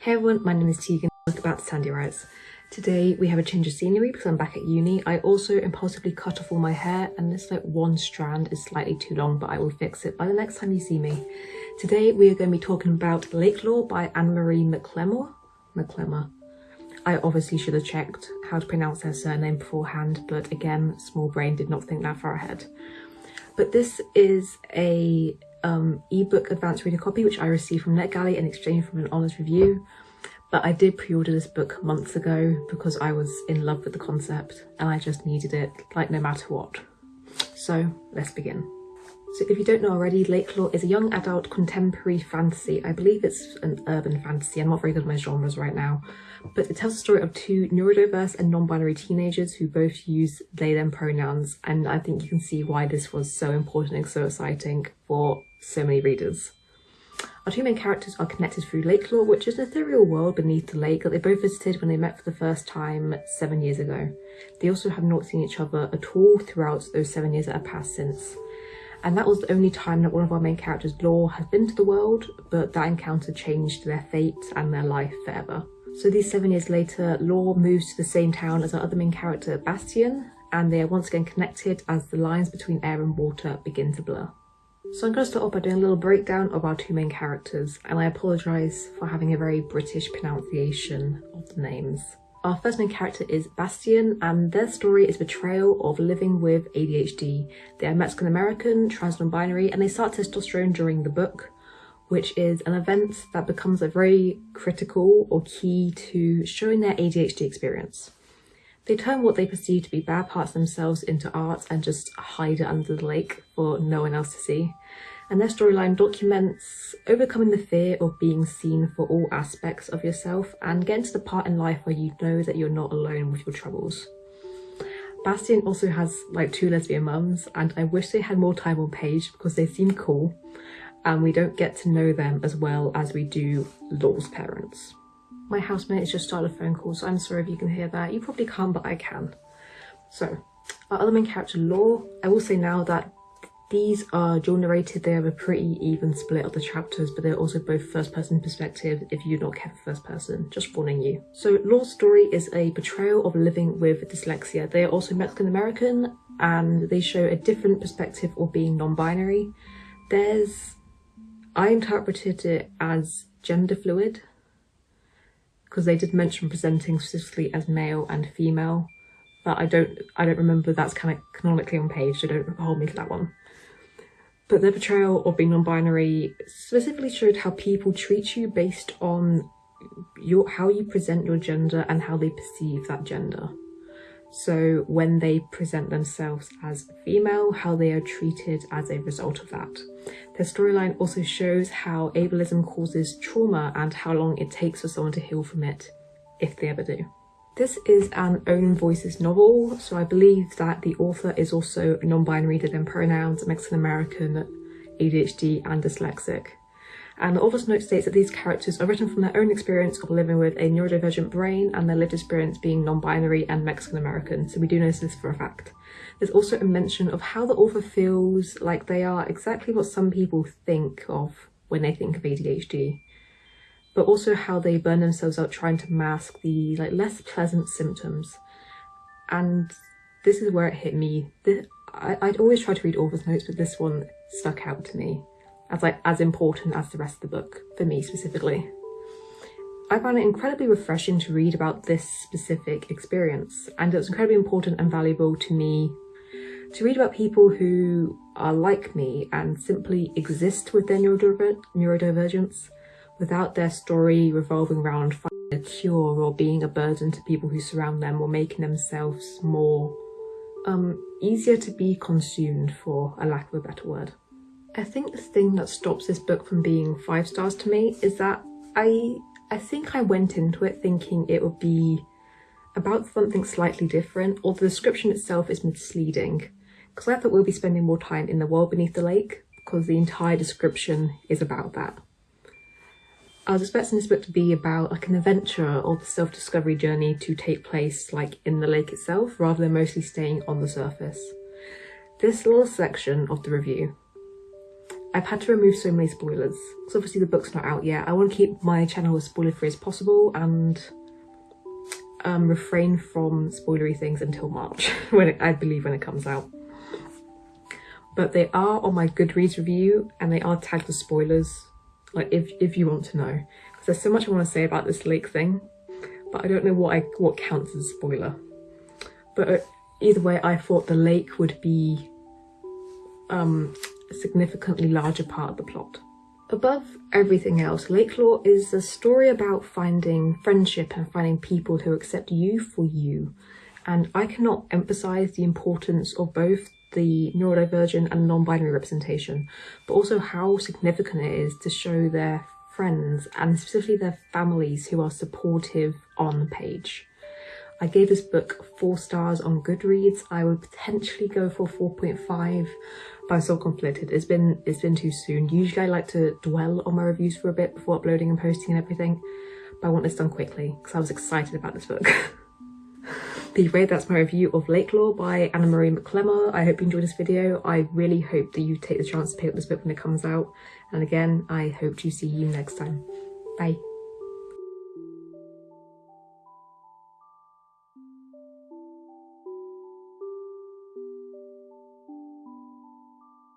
Hey everyone, my name is Tegan, welcome back to Sandy Writes. Today we have a change of scenery because I'm back at uni. I also impulsively cut off all my hair and this like one strand is slightly too long but I will fix it by the next time you see me. Today we are going to be talking about Lakelore by Anne-Marie McLemore. McLemore. I obviously should have checked how to pronounce her surname beforehand but again small brain did not think that far ahead. But this is a um, ebook advanced reader copy which I received from NetGalley in exchange for an honest review. But I did pre-order this book months ago because I was in love with the concept and I just needed it like no matter what. So let's begin. So if you don't know already, Lakelore is a young adult contemporary fantasy. I believe it's an urban fantasy. I'm not very good at my genres right now. But it tells the story of two neurodiverse and non-binary teenagers who both use they them pronouns. And I think you can see why this was so important and so exciting for so many readers. Our two main characters are connected through Lakelore, which is an ethereal world beneath the lake that they both visited when they met for the first time seven years ago. They also have not seen each other at all throughout those seven years that have passed since. And that was the only time that one of our main characters, Lore, has been to the world, but that encounter changed their fate and their life forever. So these seven years later, Lore moves to the same town as our other main character, Bastián, and they are once again connected as the lines between air and water begin to blur. So I'm going to start off by doing a little breakdown of our two main characters, and I apologise for having a very British pronunciation of the names. Our first main character is Bastián, and their story is betrayal of living with ADHD. They are Mexican American, trans non-binary, and they start testosterone during the book, which is an event that becomes a very critical or key to showing their ADHD experience. They turn what they perceive to be bad parts themselves into art and just hide it under the lake for no one else to see. And their storyline documents overcoming the fear of being seen for all aspects of yourself and getting to the part in life where you know that you're not alone with your troubles. Bastián also has like two lesbian mums and I wish they had more time on page because they seem cool and we don't get to know them as well as we do Lore's parents. My housemate has just started a phone call, so I'm sorry if you can hear that. You probably can't, but I can. So, our other main character, Law, I will say now that these are dual narrated, they have a pretty even split of the chapters, but they're also both first person perspective if you don't care for first person, just warning you. So Lore's story is a portrayal of living with dyslexia. They are also Mexican American and they show a different perspective of being non-binary. There's, I interpreted it as gender fluid, because they did mention presenting specifically as male and female but I don't I don't remember that's kind of canonically on page so don't hold me to that one. But their portrayal of being non-binary specifically showed how people treat you based on your how you present your gender and how they perceive that gender. So when they present themselves as female, how they are treated as a result of that. Their storyline also shows how ableism causes trauma and how long it takes for someone to heal from it, if they ever do. This is an own voices novel, so I believe that the author is also non-binary in pronouns, Mexican American, ADHD and dyslexic. And the author's note states that these characters are written from their own experience of living with a neurodivergent brain and their lived experience being non-binary and Mexican American, so we do know this for a fact. There's also a mention of how the author feels like they are exactly what some people think of when they think of ADHD, but also how they burn themselves out trying to mask the like less pleasant symptoms. And this is where it hit me. This, I, I'd always try to read author's notes, but this one stuck out to me as like as important as the rest of the book for me specifically. I found it incredibly refreshing to read about this specific experience and it was incredibly important and valuable to me to read about people who are like me and simply exist with their neurodiver neurodivergence without their story revolving around finding a cure or being a burden to people who surround them or making themselves more um, easier to be consumed for a lack of a better word. I think the thing that stops this book from being five stars to me is that I I think I went into it thinking it would be about something slightly different or the description itself is misleading because I thought we'll be spending more time in the world beneath the lake because the entire description is about that. I was expecting this book to be about like an adventure or the self-discovery journey to take place like in the lake itself rather than mostly staying on the surface. This little section of the review I've had to remove so many spoilers. Because obviously the book's not out yet. I want to keep my channel as spoiler free as possible and um, refrain from spoilery things until March, when it, I believe when it comes out. But they are on my Goodreads review and they are tagged as spoilers, like if, if you want to know. Because there's so much I want to say about this lake thing, but I don't know what I what counts as a spoiler. But uh, either way, I thought the lake would be um, a significantly larger part of the plot. Above everything else, Lakelore is a story about finding friendship and finding people who accept you for you. And I cannot emphasize the importance of both the neurodivergent and non-binary representation, but also how significant it is to show their friends and specifically their families who are supportive on the page. I gave this book four stars on Goodreads. I would potentially go for 4.5, but I'm so conflicted. It's been it's been too soon. Usually I like to dwell on my reviews for a bit before uploading and posting and everything, but I want this done quickly because I was excited about this book. Anyway, that's my review of Lakelore by Anna Marie McLemore. I hope you enjoyed this video. I really hope that you take the chance to pick up this book when it comes out. And again, I hope to see you next time. Bye.